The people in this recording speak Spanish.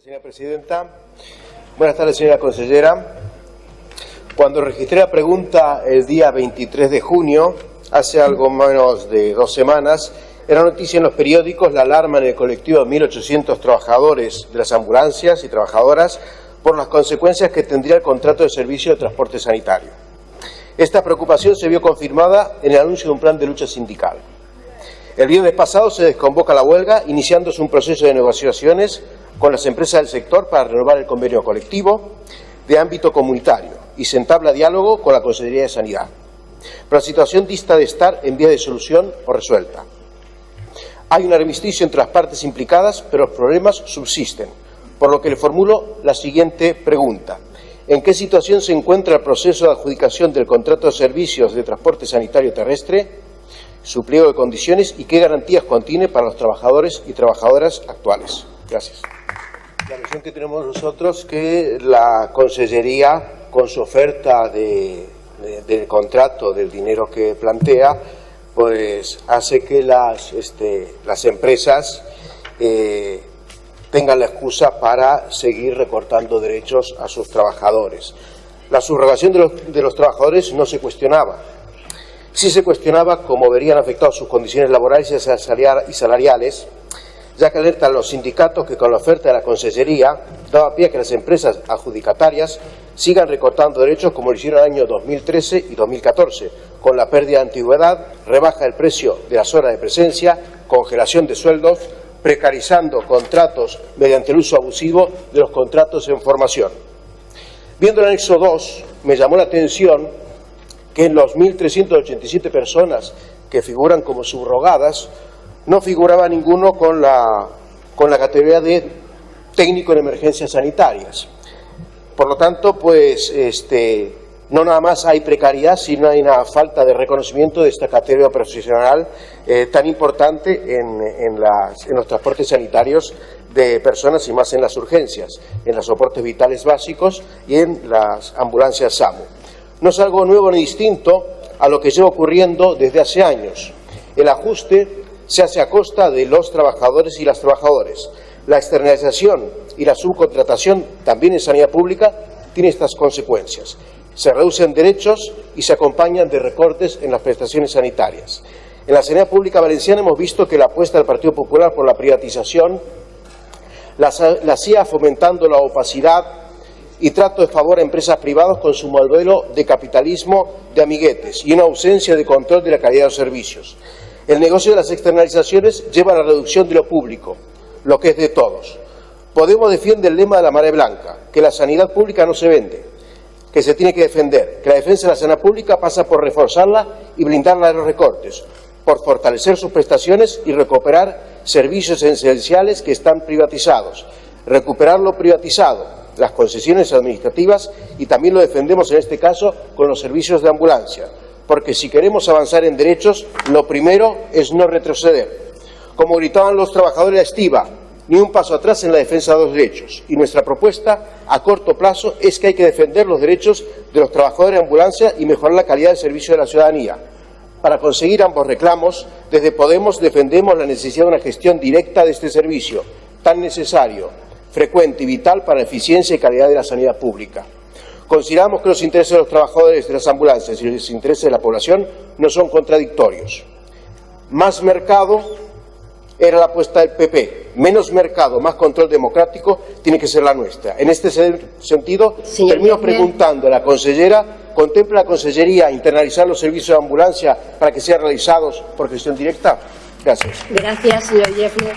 Señora Presidenta, buenas tardes señora consellera. Cuando registré la pregunta el día 23 de junio, hace algo menos de dos semanas, era noticia en los periódicos la alarma en el colectivo de 1.800 trabajadores de las ambulancias y trabajadoras por las consecuencias que tendría el contrato de servicio de transporte sanitario. Esta preocupación se vio confirmada en el anuncio de un plan de lucha sindical. El viernes pasado se desconvoca la huelga, iniciándose un proceso de negociaciones con las empresas del sector para renovar el convenio colectivo de ámbito comunitario y se entabla diálogo con la Consejería de Sanidad. Pero la situación dista de estar en vía de solución o resuelta. Hay un armisticio entre las partes implicadas, pero los problemas subsisten, por lo que le formulo la siguiente pregunta. ¿En qué situación se encuentra el proceso de adjudicación del contrato de servicios de transporte sanitario terrestre, su pliego de condiciones y qué garantías contiene para los trabajadores y trabajadoras actuales? Gracias. La visión que tenemos nosotros que la Consellería, con su oferta de, de, del contrato, del dinero que plantea, pues hace que las, este, las empresas eh, tengan la excusa para seguir recortando derechos a sus trabajadores. La subrogación de los, de los trabajadores no se cuestionaba. Sí se cuestionaba cómo verían afectadas sus condiciones laborales y salariales ya que alertan los sindicatos que con la oferta de la Consellería daba pie a que las empresas adjudicatarias sigan recortando derechos como lo hicieron en el año 2013 y 2014, con la pérdida de antigüedad, rebaja del precio de las horas de presencia, congelación de sueldos, precarizando contratos mediante el uso abusivo de los contratos en formación. Viendo el anexo 2, me llamó la atención que en los 1.387 personas que figuran como subrogadas, no figuraba ninguno con la, con la categoría de técnico en emergencias sanitarias. Por lo tanto, pues este, no nada más hay precariedad, sino hay una falta de reconocimiento de esta categoría profesional eh, tan importante en, en, los transportes sanitarios de personas y más en las urgencias, en los soportes vitales básicos y en las ambulancias SAMU. No es algo nuevo ni distinto a lo que lleva ocurriendo desde hace años. El ajuste se hace a costa de los trabajadores y las trabajadoras. La externalización y la subcontratación, también en sanidad pública, tiene estas consecuencias. Se reducen derechos y se acompañan de recortes en las prestaciones sanitarias. En la sanidad pública valenciana hemos visto que la apuesta del Partido Popular por la privatización la, hacía fomentando la opacidad y trato de favor a empresas privadas con su modelo de capitalismo de amiguetes y una ausencia de control de la calidad de los servicios. El negocio de las externalizaciones lleva a la reducción de lo público, lo que es de todos. Podemos defiende el lema de la marea blanca, que la sanidad pública no se vende, que se tiene que defender, que la defensa de la sanidad pública pasa por reforzarla y blindarla de los recortes, por fortalecer sus prestaciones y recuperar servicios esenciales que están privatizados, recuperar lo privatizado, las concesiones administrativas y también lo defendemos en este caso con los servicios de ambulancia porque si queremos avanzar en derechos, lo primero es no retroceder. Como gritaban los trabajadores de Estiva, ni un paso atrás en la defensa de los derechos. Y nuestra propuesta a corto plazo es que hay que defender los derechos de los trabajadores de ambulancia y mejorar la calidad del servicio de la ciudadanía. Para conseguir ambos reclamos, desde Podemos defendemos la necesidad de una gestión directa de este servicio, tan necesario, frecuente y vital para la eficiencia y calidad de la sanidad pública. Consideramos que los intereses de los trabajadores de las ambulancias y los intereses de la población no son contradictorios. Más mercado era la apuesta del PP. Menos mercado, más control democrático tiene que ser la nuestra. En este sentido, Señor termino preguntando a la consellera, ¿contempla la consellería internalizar los servicios de ambulancia para que sean realizados por gestión directa? Gracias. Gracias, señor Jeffrey.